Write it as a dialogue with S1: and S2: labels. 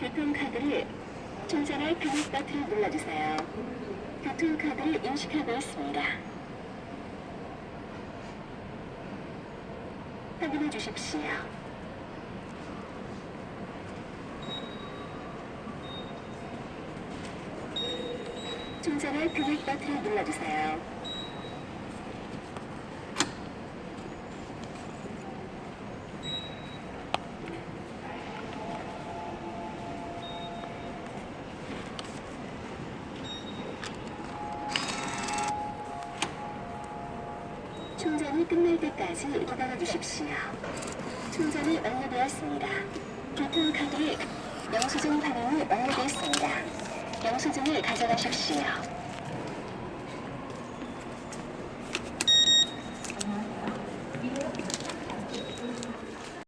S1: 교통카드를 충전할 금액 버튼을 눌러주세요. 교통카드를 인식하고 있습니다. 확인해 주십시오. 충전할 금액 버튼을 눌러주세요. 충전이 끝날 때까지 기다려 주십시오. 충전이 완료되었습니다. 교통카드를 영수증 발행이 완료되었습니다. 영수증을 가져가십시오.